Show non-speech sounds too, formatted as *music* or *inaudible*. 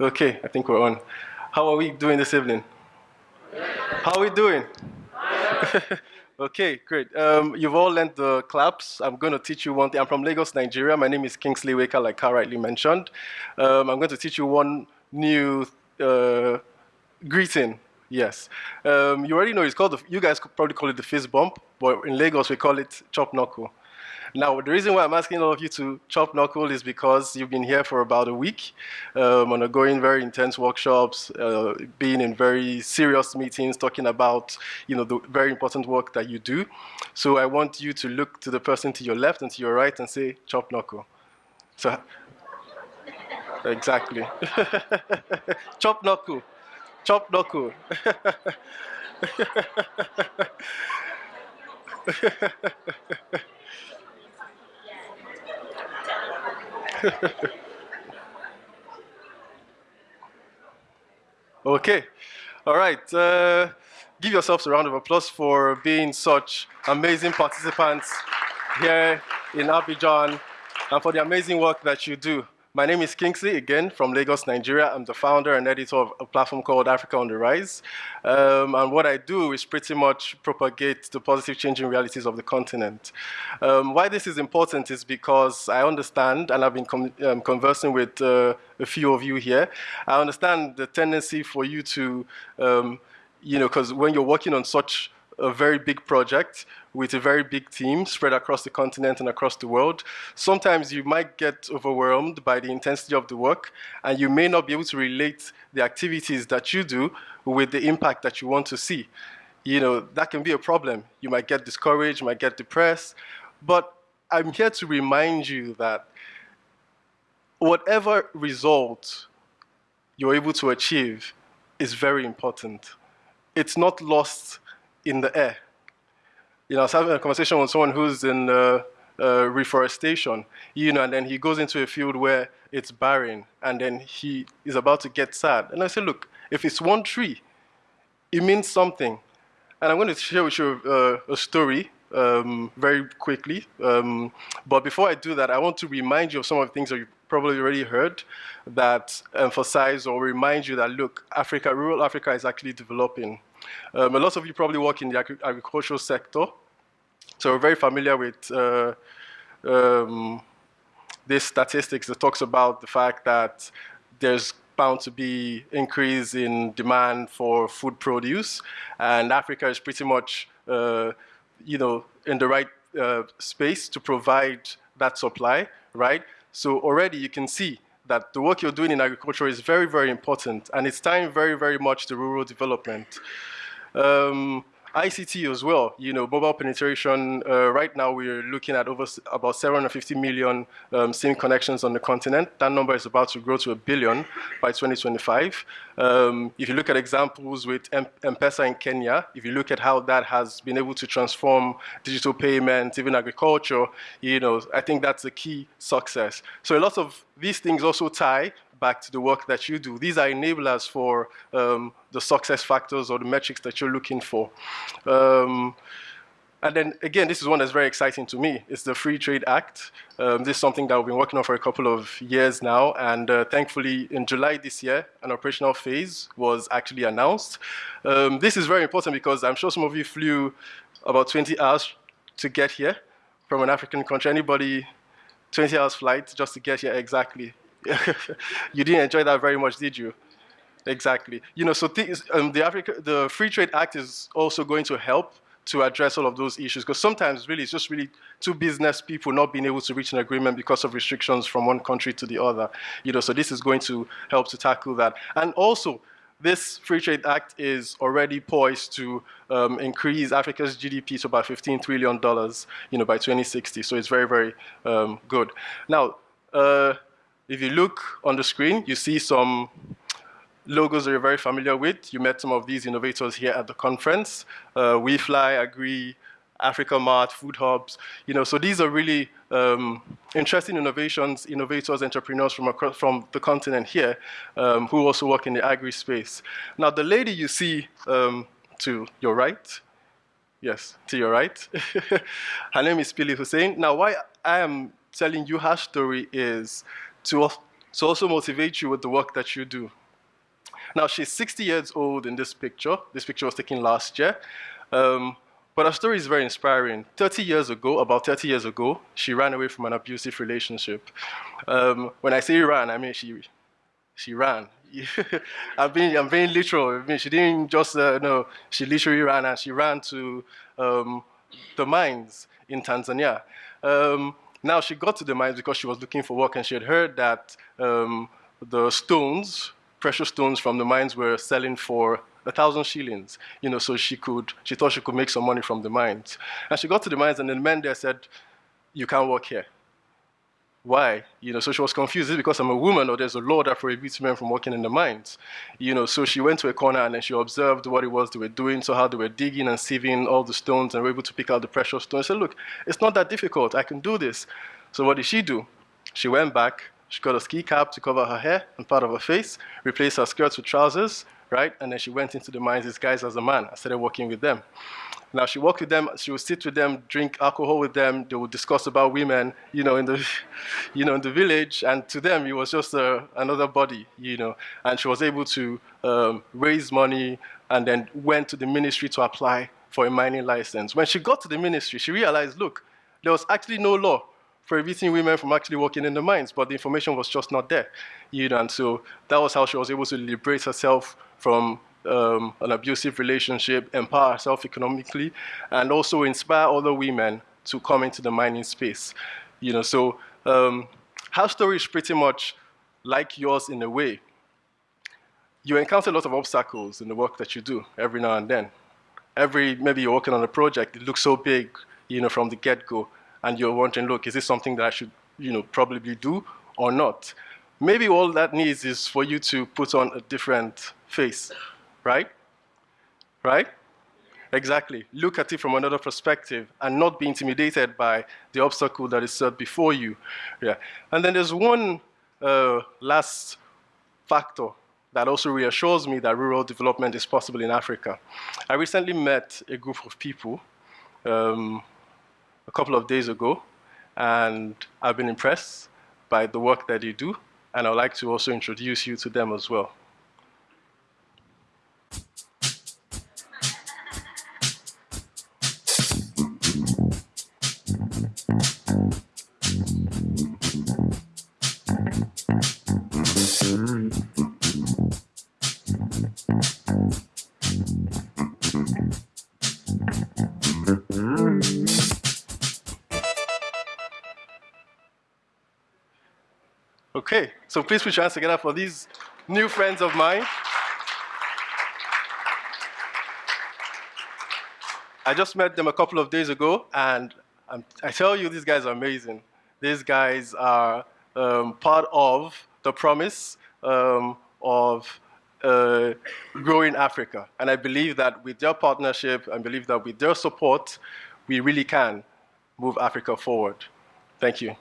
Okay, I think we're on. How are we doing this evening? How are we doing? *laughs* okay, great. Um, you've all learned the claps. I'm going to teach you one thing. I'm from Lagos, Nigeria. My name is Kingsley Waker, like Carl rightly mentioned. Um, I'm going to teach you one new uh, greeting. Yes. Um, you already know it's called, the, you guys could probably call it the fist bump, but in Lagos we call it chop knuckle. Now, the reason why I'm asking all of you to chop knuckle is because you've been here for about a week, um, undergoing very intense workshops, uh, being in very serious meetings, talking about you know the very important work that you do. So I want you to look to the person to your left and to your right and say chop knuckle. So exactly, *laughs* chop knuckle, chop knuckle. *laughs* *laughs* okay, all right. Uh, give yourselves a round of applause for being such amazing participants here in Abidjan and for the amazing work that you do. My name is Kingsley, again, from Lagos, Nigeria. I'm the founder and editor of a platform called Africa on the Rise. Um, and what I do is pretty much propagate the positive changing realities of the continent. Um, why this is important is because I understand, and I've been um, conversing with uh, a few of you here, I understand the tendency for you to, um, you know, because when you're working on such a very big project with a very big team spread across the continent and across the world. Sometimes you might get overwhelmed by the intensity of the work and you may not be able to relate the activities that you do with the impact that you want to see. You know, that can be a problem. You might get discouraged, you might get depressed, but I'm here to remind you that whatever result you're able to achieve is very important. It's not lost in the air. You know, I was having a conversation with someone who's in uh, uh, reforestation, you know, and then he goes into a field where it's barren, and then he is about to get sad. And I said, look, if it's one tree, it means something. And I'm going to share with you uh, a story um, very quickly. Um, but before I do that, I want to remind you of some of the things that you probably already heard that emphasize or remind you that, look, Africa, rural Africa is actually developing. Um, a lot of you probably work in the agri agricultural sector, so we're very familiar with uh, um, this statistics that talks about the fact that there's bound to be increase in demand for food produce, and Africa is pretty much, uh, you know, in the right uh, space to provide that supply, right? So already you can see that the work you're doing in agriculture is very, very important, and it's tying very, very much to rural development. Um, ICT as well, you know, mobile penetration, uh, right now we're looking at over about 750 million um, SIM connections on the continent. That number is about to grow to a billion by 2025. Um, if you look at examples with M-Pesa in Kenya, if you look at how that has been able to transform digital payments, even agriculture, you know, I think that's a key success. So a lot of these things also tie back to the work that you do. These are enablers for um, the success factors or the metrics that you're looking for. Um, and then again, this is one that's very exciting to me. It's the Free Trade Act. Um, this is something that we've been working on for a couple of years now. And uh, thankfully, in July this year, an operational phase was actually announced. Um, this is very important because I'm sure some of you flew about 20 hours to get here from an African country. Anybody 20 hours flight just to get here exactly? *laughs* you didn't enjoy that very much, did you? Exactly. You know, so um, the Africa, the Free Trade Act is also going to help to address all of those issues because sometimes really it's just really two business people not being able to reach an agreement because of restrictions from one country to the other. You know, so this is going to help to tackle that. And also, this Free Trade Act is already poised to um, increase Africa's GDP to about $15 trillion, you know, by 2060. So it's very, very um, good. Now, uh, if you look on the screen, you see some logos that you're very familiar with. You met some of these innovators here at the conference. Uh, WeFly, Agree, Africa Mart, Food Hubs. You know, so these are really um, interesting innovations, innovators, entrepreneurs from, across, from the continent here um, who also work in the agri space. Now, the lady you see um, to your right, yes, to your right, *laughs* her name is Pili Hussein. Now, why I am telling you her story is to to also motivate you with the work that you do. Now, she's 60 years old in this picture. This picture was taken last year. Um, but her story is very inspiring. 30 years ago, about 30 years ago, she ran away from an abusive relationship. Um, when I say ran, I mean she, she ran. *laughs* I'm being, I'm being literal. I mean, she didn't just, uh, no, she literally ran and she ran to um, the mines in Tanzania. Um, now, she got to the mines because she was looking for work and she had heard that um, the stones, precious stones from the mines were selling for a thousand shillings, you know, so she could, she thought she could make some money from the mines. And she got to the mines and the men there said, you can't work here. Why? You know, so she was confused. Is because I'm a woman or there's a law that prohibits men from working in the mines? You know, so she went to a corner and then she observed what it was they were doing, so how they were digging and sieving all the stones and were able to pick out the precious stones. She said, look, it's not that difficult. I can do this. So what did she do? She went back, she got a ski cap to cover her hair and part of her face, replaced her skirts with trousers, right? And then she went into the mines disguised as a man. I started working with them. Now she worked with them, she would sit with them, drink alcohol with them, they would discuss about women, you know, in the, *laughs* you know, in the village, and to them it was just uh, another body, you know, and she was able to um, raise money and then went to the ministry to apply for a mining license. When she got to the ministry, she realized, look, there was actually no law prohibiting women from actually working in the mines, but the information was just not there, you know, and so that was how she was able to liberate herself from um, an abusive relationship, empower herself economically, and also inspire other women to come into the mining space. You know, so um, her story is pretty much like yours in a way. You encounter a lot of obstacles in the work that you do every now and then. Every, maybe you're working on a project, it looks so big, you know, from the get-go, and you're wondering, look, is this something that I should, you know, probably do or not? Maybe all that needs is for you to put on a different face right? Right? Exactly. Look at it from another perspective and not be intimidated by the obstacle that is set before you. Yeah. And then there's one uh, last factor that also reassures me that rural development is possible in Africa. I recently met a group of people um, a couple of days ago, and I've been impressed by the work that they do, and I'd like to also introduce you to them as well. Okay, so please put your hands together for these new friends of mine. I just met them a couple of days ago, and I'm, i tell you, these guys are amazing. These guys are um, part of the promise um, of uh, growing Africa. And I believe that with their partnership, I believe that with their support, we really can move Africa forward. Thank you.